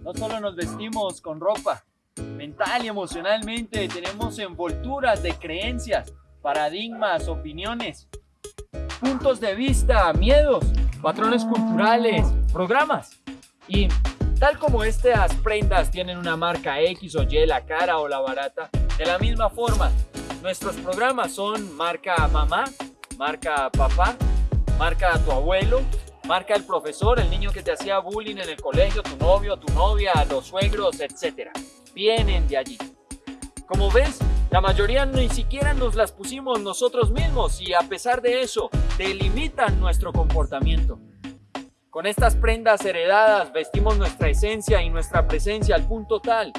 no solo nos vestimos con ropa, mental y emocionalmente tenemos envolturas de creencias, paradigmas, opiniones, puntos de vista, miedos, patrones culturales, programas. Y tal como estas prendas tienen una marca X o Y, la cara o la barata, de la misma forma, nuestros programas son marca mamá, marca papá, marca tu abuelo, marca el profesor, el niño que te hacía bullying en el colegio, tu novio, tu novia, los suegros, etc. Vienen de allí. Como ves, la mayoría ni siquiera nos las pusimos nosotros mismos y a pesar de eso, delimitan nuestro comportamiento. Con estas prendas heredadas vestimos nuestra esencia y nuestra presencia al punto tal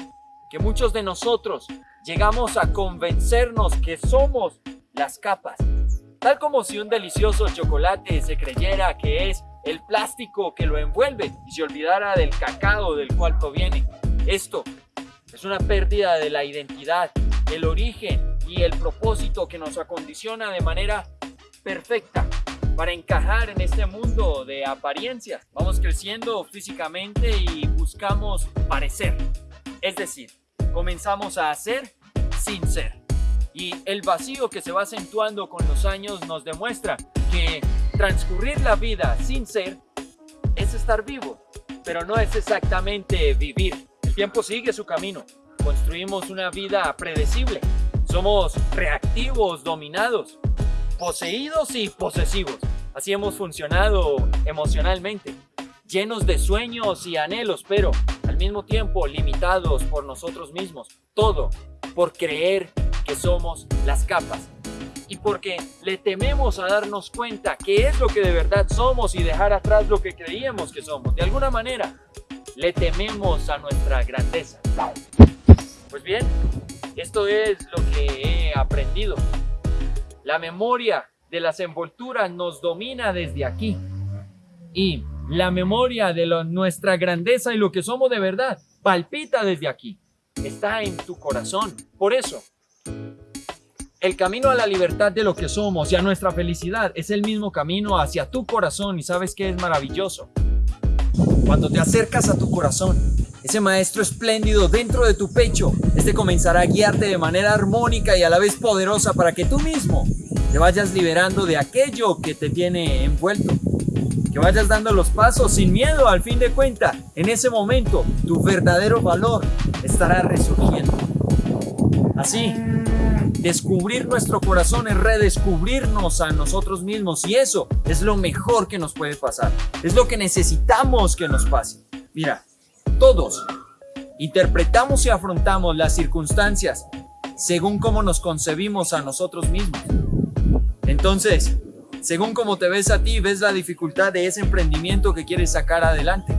que muchos de nosotros llegamos a convencernos que somos las capas. Tal como si un delicioso chocolate se creyera que es el plástico que lo envuelve y se olvidara del cacao del cual proviene. Esto es una pérdida de la identidad, el origen y el propósito que nos acondiciona de manera perfecta para encajar en este mundo de apariencias. Vamos creciendo físicamente y buscamos parecer. Es decir, comenzamos a hacer sin ser. Y el vacío que se va acentuando con los años nos demuestra que transcurrir la vida sin ser es estar vivo, pero no es exactamente vivir. El tiempo sigue su camino. Construimos una vida predecible. Somos reactivos, dominados, poseídos y posesivos. Así hemos funcionado emocionalmente, llenos de sueños y anhelos, pero al mismo tiempo limitados por nosotros mismos. Todo por creer que somos las capas y porque le tememos a darnos cuenta qué es lo que de verdad somos y dejar atrás lo que creíamos que somos. De alguna manera, le tememos a nuestra grandeza. Pues bien, esto es lo que he aprendido. La memoria de las envolturas nos domina desde aquí. Y la memoria de nuestra grandeza y lo que somos de verdad palpita desde aquí. Está en tu corazón. Por eso, el camino a la libertad de lo que somos y a nuestra felicidad es el mismo camino hacia tu corazón y sabes que es maravilloso. Cuando te acercas a tu corazón, ese maestro espléndido dentro de tu pecho, este comenzará a guiarte de manera armónica y a la vez poderosa para que tú mismo te vayas liberando de aquello que te tiene envuelto. Que vayas dando los pasos sin miedo al fin de cuenta. En ese momento, tu verdadero valor estará resurgiendo. Así, Descubrir nuestro corazón es redescubrirnos a nosotros mismos y eso es lo mejor que nos puede pasar. Es lo que necesitamos que nos pase. Mira, todos interpretamos y afrontamos las circunstancias según cómo nos concebimos a nosotros mismos. Entonces, según cómo te ves a ti, ves la dificultad de ese emprendimiento que quieres sacar adelante.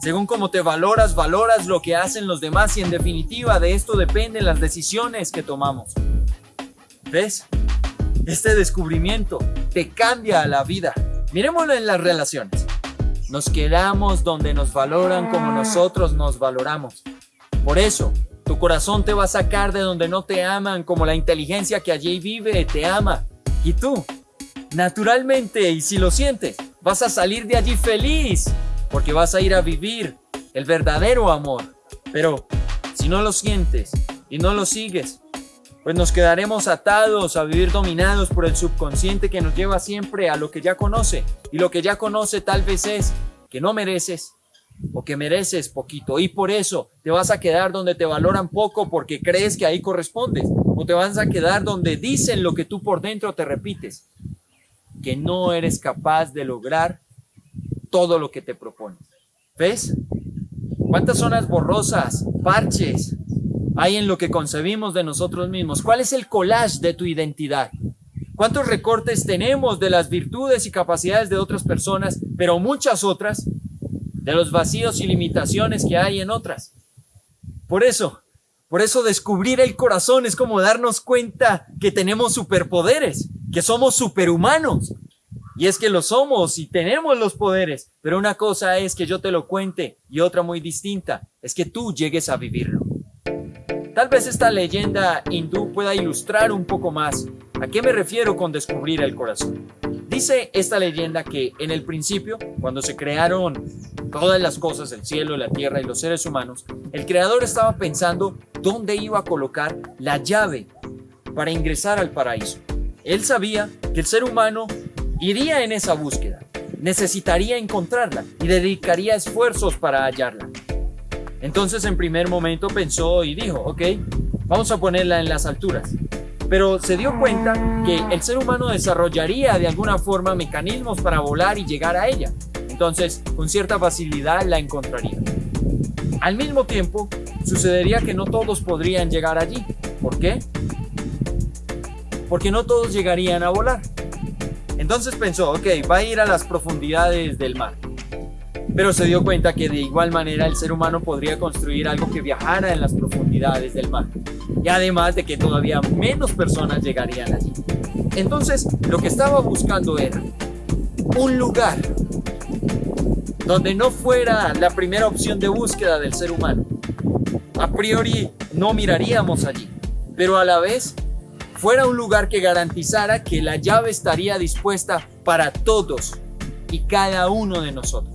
Según cómo te valoras, valoras lo que hacen los demás y en definitiva de esto dependen las decisiones que tomamos. ¿Ves? Este descubrimiento te cambia la vida. Miremoslo en las relaciones. Nos quedamos donde nos valoran como nosotros nos valoramos. Por eso, tu corazón te va a sacar de donde no te aman como la inteligencia que allí vive te ama. Y tú, naturalmente, y si lo sientes, vas a salir de allí feliz porque vas a ir a vivir el verdadero amor. Pero si no lo sientes y no lo sigues, pues nos quedaremos atados a vivir dominados por el subconsciente que nos lleva siempre a lo que ya conoce. Y lo que ya conoce tal vez es que no mereces o que mereces poquito. Y por eso te vas a quedar donde te valoran poco porque crees que ahí correspondes. O te vas a quedar donde dicen lo que tú por dentro te repites. Que no eres capaz de lograr todo lo que te propones. ¿Ves? ¿Cuántas zonas borrosas, parches, hay en lo que concebimos de nosotros mismos? ¿Cuál es el collage de tu identidad? ¿Cuántos recortes tenemos de las virtudes y capacidades de otras personas, pero muchas otras, de los vacíos y limitaciones que hay en otras? Por eso, por eso descubrir el corazón es como darnos cuenta que tenemos superpoderes, que somos superhumanos. Y es que lo somos y tenemos los poderes, pero una cosa es que yo te lo cuente y otra muy distinta es que tú llegues a vivirlo. Tal vez esta leyenda hindú pueda ilustrar un poco más a qué me refiero con descubrir el corazón. Dice esta leyenda que en el principio, cuando se crearon todas las cosas, el cielo, la tierra y los seres humanos, el creador estaba pensando dónde iba a colocar la llave para ingresar al paraíso. Él sabía que el ser humano iría en esa búsqueda, necesitaría encontrarla y dedicaría esfuerzos para hallarla. Entonces en primer momento pensó y dijo, ok, vamos a ponerla en las alturas. Pero se dio cuenta que el ser humano desarrollaría de alguna forma mecanismos para volar y llegar a ella. Entonces, con cierta facilidad la encontraría. Al mismo tiempo, sucedería que no todos podrían llegar allí. ¿Por qué? Porque no todos llegarían a volar. Entonces pensó, ok, va a ir a las profundidades del mar pero se dio cuenta que de igual manera el ser humano podría construir algo que viajara en las profundidades del mar. Y además de que todavía menos personas llegarían allí. Entonces, lo que estaba buscando era un lugar donde no fuera la primera opción de búsqueda del ser humano. A priori no miraríamos allí, pero a la vez fuera un lugar que garantizara que la llave estaría dispuesta para todos y cada uno de nosotros.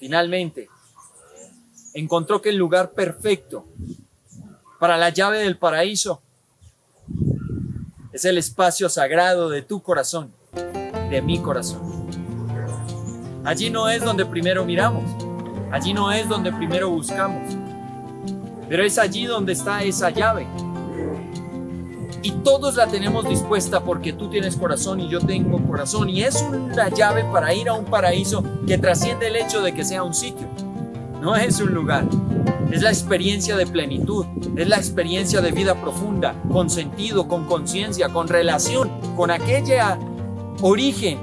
Finalmente, encontró que el lugar perfecto para la llave del paraíso es el espacio sagrado de tu corazón, de mi corazón. Allí no es donde primero miramos, allí no es donde primero buscamos, pero es allí donde está esa llave y todos la tenemos dispuesta porque tú tienes corazón y yo tengo corazón y es una llave para ir a un paraíso que trasciende el hecho de que sea un sitio. No es un lugar, es la experiencia de plenitud, es la experiencia de vida profunda, con sentido, con conciencia, con relación, con aquella origen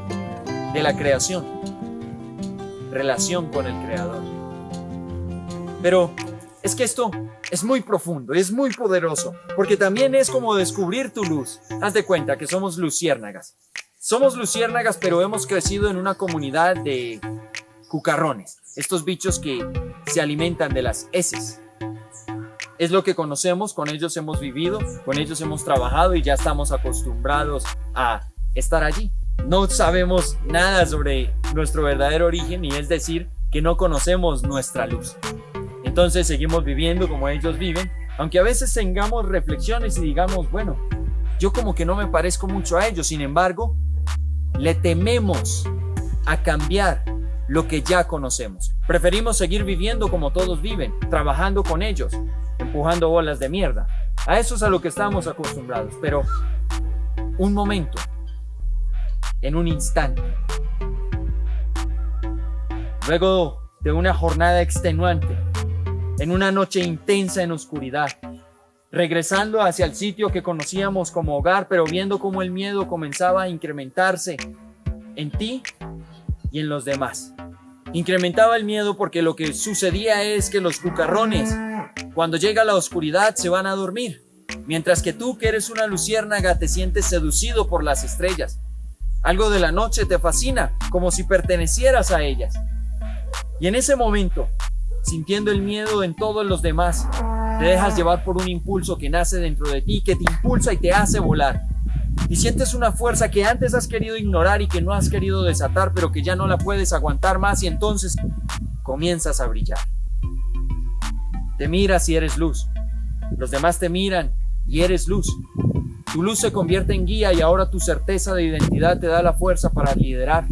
de la creación, relación con el Creador. Pero es que esto es muy profundo, es muy poderoso, porque también es como descubrir tu luz. Haz de cuenta que somos luciérnagas. Somos luciérnagas, pero hemos crecido en una comunidad de cucarrones, estos bichos que se alimentan de las heces. Es lo que conocemos, con ellos hemos vivido, con ellos hemos trabajado y ya estamos acostumbrados a estar allí. No sabemos nada sobre nuestro verdadero origen y es decir, que no conocemos nuestra luz. Entonces seguimos viviendo como ellos viven, aunque a veces tengamos reflexiones y digamos, bueno, yo como que no me parezco mucho a ellos, sin embargo, le tememos a cambiar lo que ya conocemos. Preferimos seguir viviendo como todos viven, trabajando con ellos, empujando bolas de mierda. A eso es a lo que estamos acostumbrados, pero un momento, en un instante. Luego de una jornada extenuante, en una noche intensa en oscuridad, regresando hacia el sitio que conocíamos como hogar, pero viendo cómo el miedo comenzaba a incrementarse en ti y en los demás. Incrementaba el miedo porque lo que sucedía es que los cucarrones, cuando llega la oscuridad, se van a dormir, mientras que tú, que eres una luciérnaga, te sientes seducido por las estrellas. Algo de la noche te fascina, como si pertenecieras a ellas. Y en ese momento, sintiendo el miedo en todos los demás. Te dejas llevar por un impulso que nace dentro de ti, que te impulsa y te hace volar. Y sientes una fuerza que antes has querido ignorar y que no has querido desatar, pero que ya no la puedes aguantar más y entonces comienzas a brillar. Te miras y eres luz. Los demás te miran y eres luz. Tu luz se convierte en guía y ahora tu certeza de identidad te da la fuerza para liderar.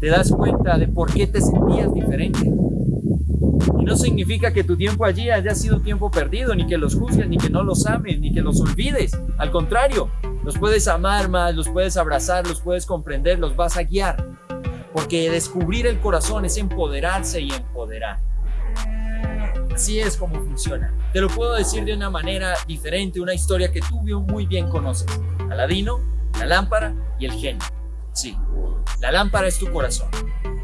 Te das cuenta de por qué te sentías diferente no significa que tu tiempo allí haya sido tiempo perdido, ni que los juzgues, ni que no los ames, ni que los olvides. Al contrario, los puedes amar más, los puedes abrazar, los puedes comprender, los vas a guiar. Porque descubrir el corazón es empoderarse y empoderar. Así es como funciona. Te lo puedo decir de una manera diferente, una historia que tú muy bien conoces. Aladino, la lámpara y el genio. Sí, la lámpara es tu corazón.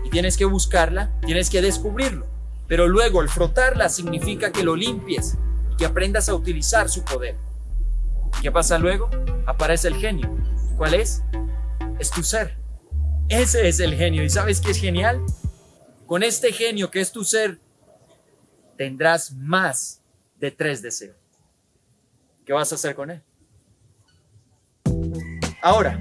Y tienes que buscarla, tienes que descubrirlo. Pero luego el frotarla significa que lo limpies y que aprendas a utilizar su poder. ¿Qué pasa luego? Aparece el genio. ¿Cuál es? Es tu ser. Ese es el genio. ¿Y sabes qué es genial? Con este genio que es tu ser, tendrás más de tres deseos. ¿Qué vas a hacer con él? Ahora,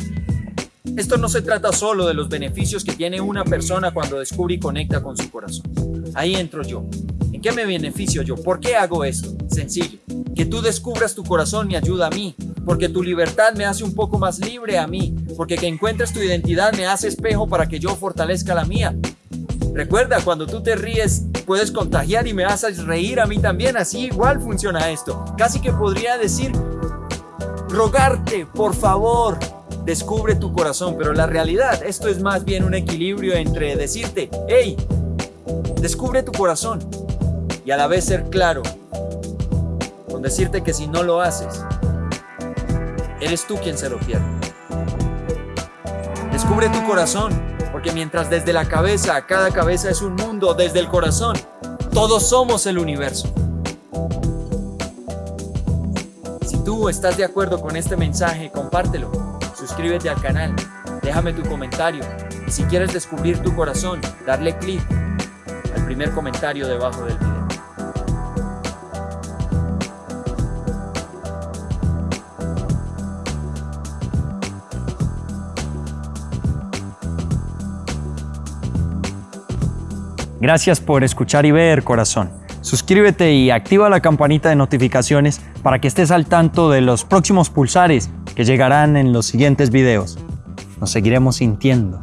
Esto no se trata solo de los beneficios que tiene una persona cuando descubre y conecta con su corazón. Ahí entro yo. ¿En qué me beneficio yo? ¿Por qué hago esto? Sencillo. Que tú descubras tu corazón me ayuda a mí, porque tu libertad me hace un poco más libre a mí, porque que encuentres tu identidad me hace espejo para que yo fortalezca la mía. Recuerda, cuando tú te ríes, puedes contagiar y me haces reír a mí también. Así igual funciona esto. Casi que podría decir, rogarte, por favor, descubre tu corazón, pero la realidad, esto es más bien un equilibrio entre decirte, hey, descubre tu corazón y a la vez ser claro con decirte que si no lo haces, eres tú quien se lo pierde. Descubre tu corazón, porque mientras desde la cabeza, cada cabeza es un mundo, desde el corazón, todos somos el universo. Si tú estás de acuerdo con este mensaje, compártelo suscríbete al canal, déjame tu comentario y si quieres descubrir tu corazón, darle clic al primer comentario debajo del video. Gracias por escuchar y ver, corazón. Suscríbete y activa la campanita de notificaciones para que estés al tanto de los próximos pulsares que llegarán en los siguientes videos. Nos seguiremos sintiendo